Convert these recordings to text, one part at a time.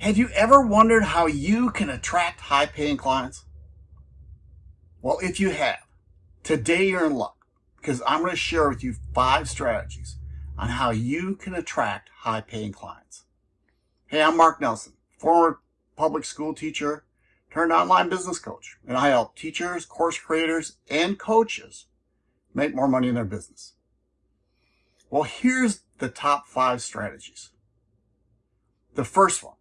Have you ever wondered how you can attract high paying clients? Well, if you have, today you're in luck because I'm going to share with you five strategies on how you can attract high paying clients. Hey, I'm Mark Nelson, former public school teacher turned online business coach, and I help teachers, course creators, and coaches make more money in their business. Well, here's the top five strategies. The first one,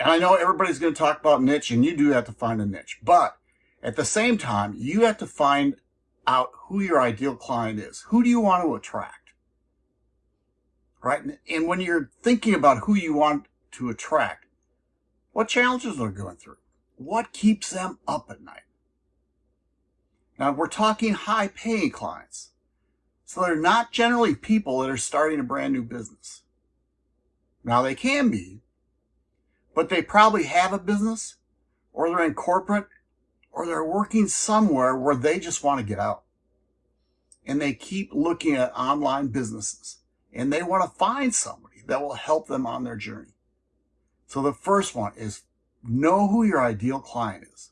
and I know everybody's going to talk about niche, and you do have to find a niche, but at the same time, you have to find out who your ideal client is. Who do you want to attract? Right? And when you're thinking about who you want to attract, what challenges are going through? What keeps them up at night? Now, we're talking high paying clients. So they're not generally people that are starting a brand new business. Now, they can be, but they probably have a business or they're in corporate or they're working somewhere where they just want to get out. And they keep looking at online businesses and they want to find somebody that will help them on their journey. So the first one is know who your ideal client is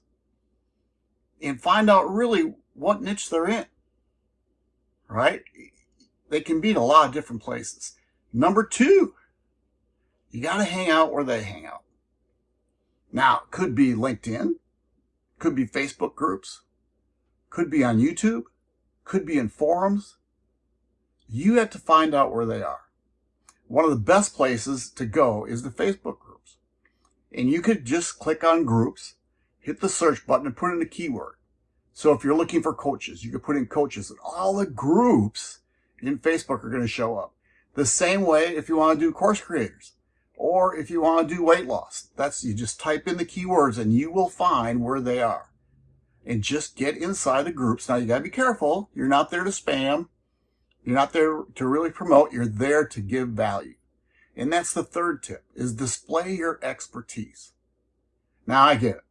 and find out really what niche they're in, right? They can be in a lot of different places. Number two, you got to hang out where they hang out. Now, it could be LinkedIn, could be Facebook groups, could be on YouTube, could be in forums. You have to find out where they are. One of the best places to go is the Facebook groups. And you could just click on groups, hit the search button and put in a keyword. So if you're looking for coaches, you could put in coaches and all the groups in Facebook are going to show up. The same way if you want to do course creators or if you want to do weight loss. That's you just type in the keywords and you will find where they are. And just get inside the groups. Now you got to be careful. You're not there to spam. You're not there to really promote. You're there to give value. And that's the third tip is display your expertise. Now I get it.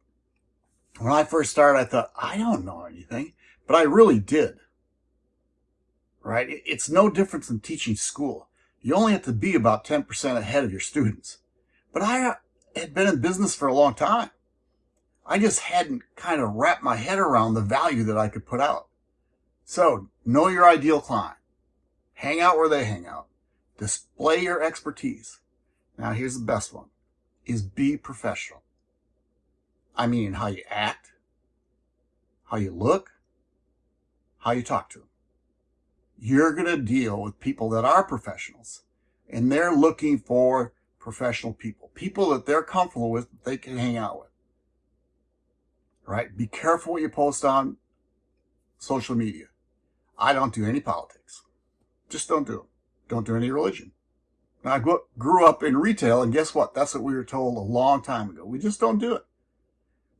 When I first started, I thought, I don't know anything, but I really did. Right? It's no different than teaching school you only have to be about 10% ahead of your students. But I uh, had been in business for a long time. I just hadn't kind of wrapped my head around the value that I could put out. So know your ideal client. Hang out where they hang out. Display your expertise. Now here's the best one is be professional. I mean how you act, how you look, how you talk to them you're going to deal with people that are professionals and they're looking for professional people, people that they're comfortable with, that they can hang out with. Right? Be careful what you post on social media. I don't do any politics. Just don't do them. Don't do any religion. Now, I grew up in retail, and guess what? That's what we were told a long time ago. We just don't do it.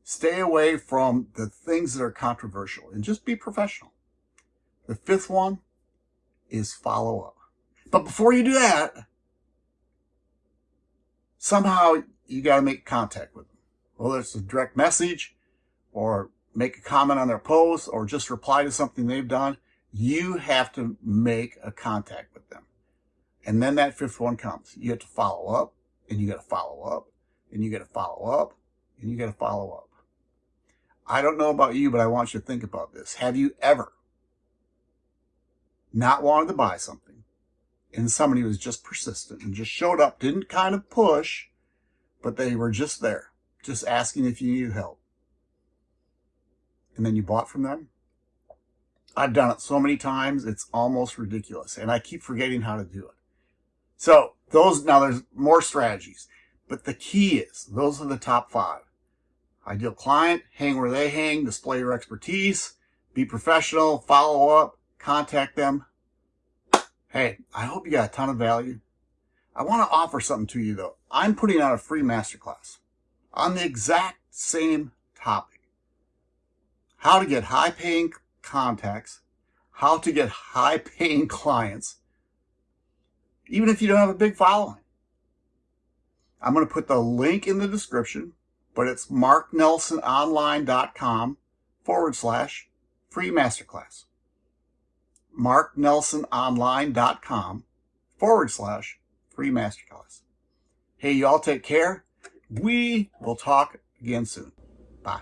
Stay away from the things that are controversial and just be professional. The fifth one is follow up. But before you do that, somehow you got to make contact with them. Whether it's a direct message or make a comment on their post or just reply to something they've done, you have to make a contact with them. And then that fifth one comes. You have to follow up and you got to follow up and you got to follow up and you got to follow up. I don't know about you, but I want you to think about this. Have you ever not wanted to buy something, and somebody was just persistent and just showed up, didn't kind of push, but they were just there, just asking if you needed help. And then you bought from them. I've done it so many times, it's almost ridiculous. And I keep forgetting how to do it. So those, now there's more strategies, but the key is, those are the top five. Ideal client, hang where they hang, display your expertise, be professional, follow up, contact them. Hey, I hope you got a ton of value. I want to offer something to you though. I'm putting out a free masterclass on the exact same topic. How to get high paying contacts, how to get high paying clients, even if you don't have a big following. I'm going to put the link in the description, but it's marknelsononline.com forward slash free masterclass marknelsononline.com forward slash free masterclass. Hey, you all take care. We will talk again soon. Bye.